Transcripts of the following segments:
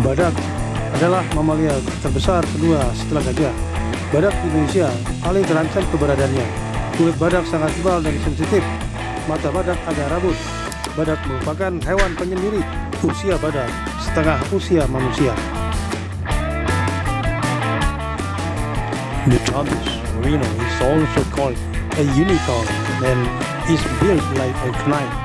Badak adalah mamalia terbesar kedua setelah gajah. Badak di Indonesia paling terancam keberadaannya. Kulit badak sangat tebal dan sensitif. Mata badak ada rabut. Badak merupakan hewan penyendiri. Usia badak setengah usia manusia. The Thomas rhino is also called a unicorn and is built like a knife.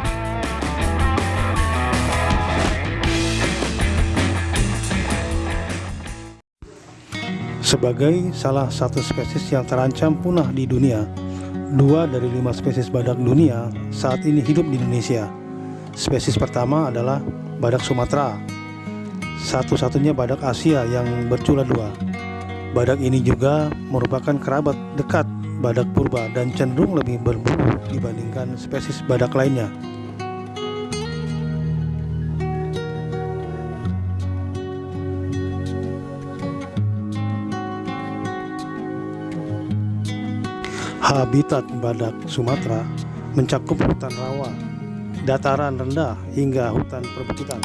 Sebagai salah satu spesies yang terancam punah di dunia, dua dari lima spesies badak dunia saat ini hidup di Indonesia. Spesies pertama adalah badak Sumatera, satu-satunya badak Asia yang bercula dua. Badak ini juga merupakan kerabat dekat badak purba dan cenderung lebih berburu dibandingkan spesies badak lainnya. Habitat badak Sumatera mencakup hutan rawa, dataran rendah hingga hutan perbukitan.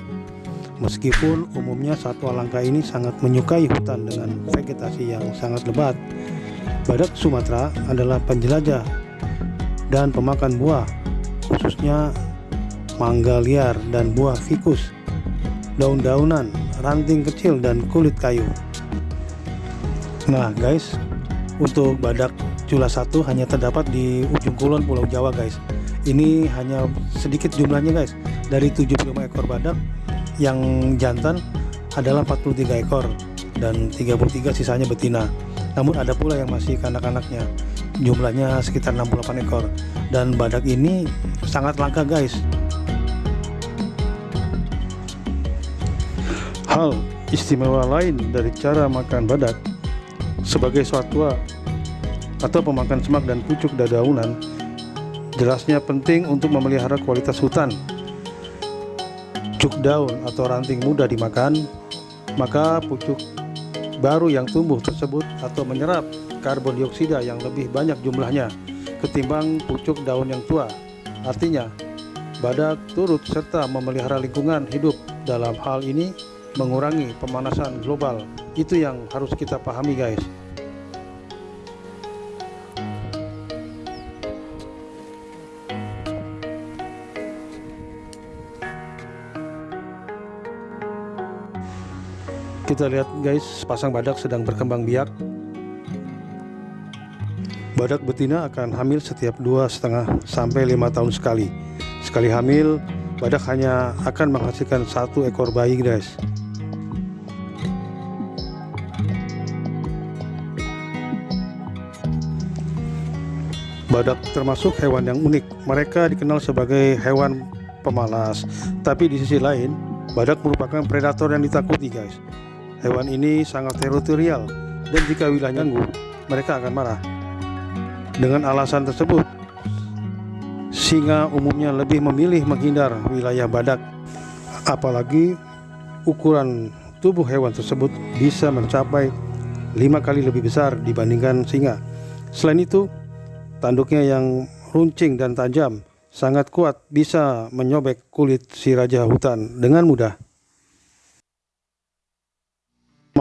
Meskipun umumnya satwa langka ini sangat menyukai hutan dengan vegetasi yang sangat lebat, badak Sumatera adalah penjelajah dan pemakan buah, khususnya mangga liar dan buah fikus, daun-daunan, ranting kecil dan kulit kayu. Nah guys, untuk badak Cula satu hanya terdapat di ujung kulon Pulau Jawa guys. Ini hanya sedikit jumlahnya guys. Dari 75 ekor badak yang jantan adalah 43 ekor dan 33 sisanya betina. Namun ada pula yang masih kanak-kanaknya. Jumlahnya sekitar 68 ekor. Dan badak ini sangat langka guys. Hal istimewa lain dari cara makan badak sebagai satwa atau pemakan semak dan pucuk dadaunan jelasnya penting untuk memelihara kualitas hutan. Cuk daun atau ranting mudah dimakan maka pucuk baru yang tumbuh tersebut atau menyerap karbon dioksida yang lebih banyak jumlahnya ketimbang pucuk daun yang tua. Artinya badak turut serta memelihara lingkungan hidup. Dalam hal ini mengurangi pemanasan global. Itu yang harus kita pahami guys kita lihat guys sepasang badak sedang berkembang biak. Badak betina akan hamil setiap dua setengah sampai lima tahun sekali. Sekali hamil badak hanya akan menghasilkan satu ekor bayi guys. Badak termasuk hewan yang unik. Mereka dikenal sebagai hewan pemalas. Tapi di sisi lain badak merupakan predator yang ditakuti guys Hewan ini sangat teritorial dan jika wilayah ganggu, mereka akan marah. Dengan alasan tersebut, singa umumnya lebih memilih menghindar wilayah badak. Apalagi ukuran tubuh hewan tersebut bisa mencapai lima kali lebih besar dibandingkan singa. Selain itu, tanduknya yang runcing dan tajam sangat kuat bisa menyobek kulit si raja hutan dengan mudah.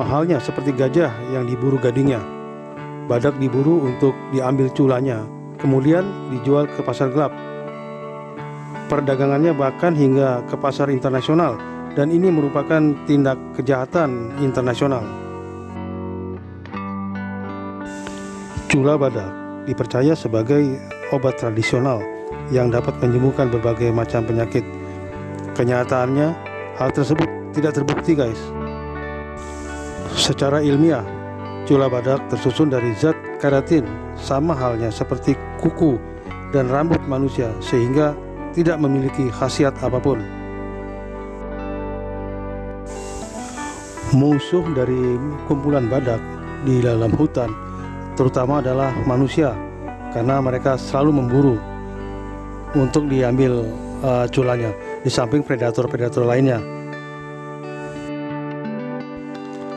Mahalnya seperti gajah yang diburu gadingnya. Badak diburu untuk diambil culanya, kemudian dijual ke pasar gelap. Perdagangannya bahkan hingga ke pasar internasional dan ini merupakan tindak kejahatan internasional. Cula badak dipercaya sebagai obat tradisional yang dapat menyembuhkan berbagai macam penyakit. Kenyataannya, hal tersebut tidak terbukti guys. Secara ilmiah, cula badak tersusun dari zat keratin sama halnya seperti kuku dan rambut manusia sehingga tidak memiliki khasiat apa pun. Musuh dari kumpulan badak di dalam hutan terutama adalah manusia karena mereka selalu memburu untuk diambil uh, culanya di samping predator-predator lainnya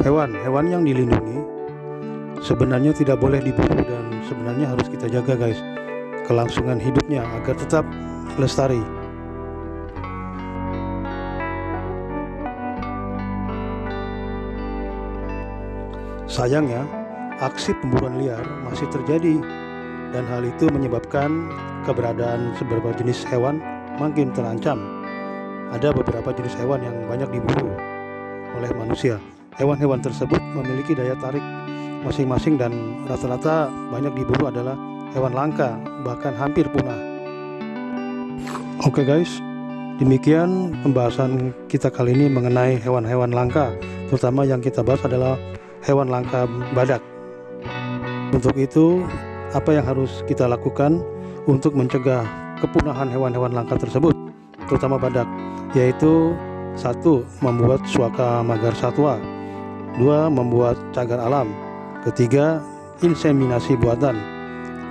hewan-hewan yang dilindungi sebenarnya tidak boleh diburu dan sebenarnya harus kita jaga guys kelangsungan hidupnya agar tetap lestari Sayangnya, aksi pemburuan liar masih terjadi dan hal itu menyebabkan keberadaan beberapa jenis hewan makin terancam. Ada beberapa jenis hewan yang banyak diburu oleh manusia. Hewan-hewan tersebut memiliki daya tarik masing-masing dan rata-rata banyak diburu adalah hewan langka, bahkan hampir punah. Oke okay guys, demikian pembahasan kita kali ini mengenai hewan-hewan langka, terutama yang kita bahas adalah hewan langka badak. Untuk itu, apa yang harus kita lakukan untuk mencegah kepunahan hewan-hewan langka tersebut, terutama badak, yaitu satu, membuat suaka magar satwa, dua, membuat cagar alam, ketiga, inseminasi buatan,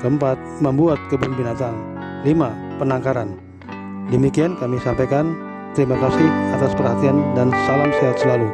keempat, membuat kebun binatang, lima, penangkaran. Demikian kami sampaikan. Terima kasih atas perhatian dan salam sehat selalu.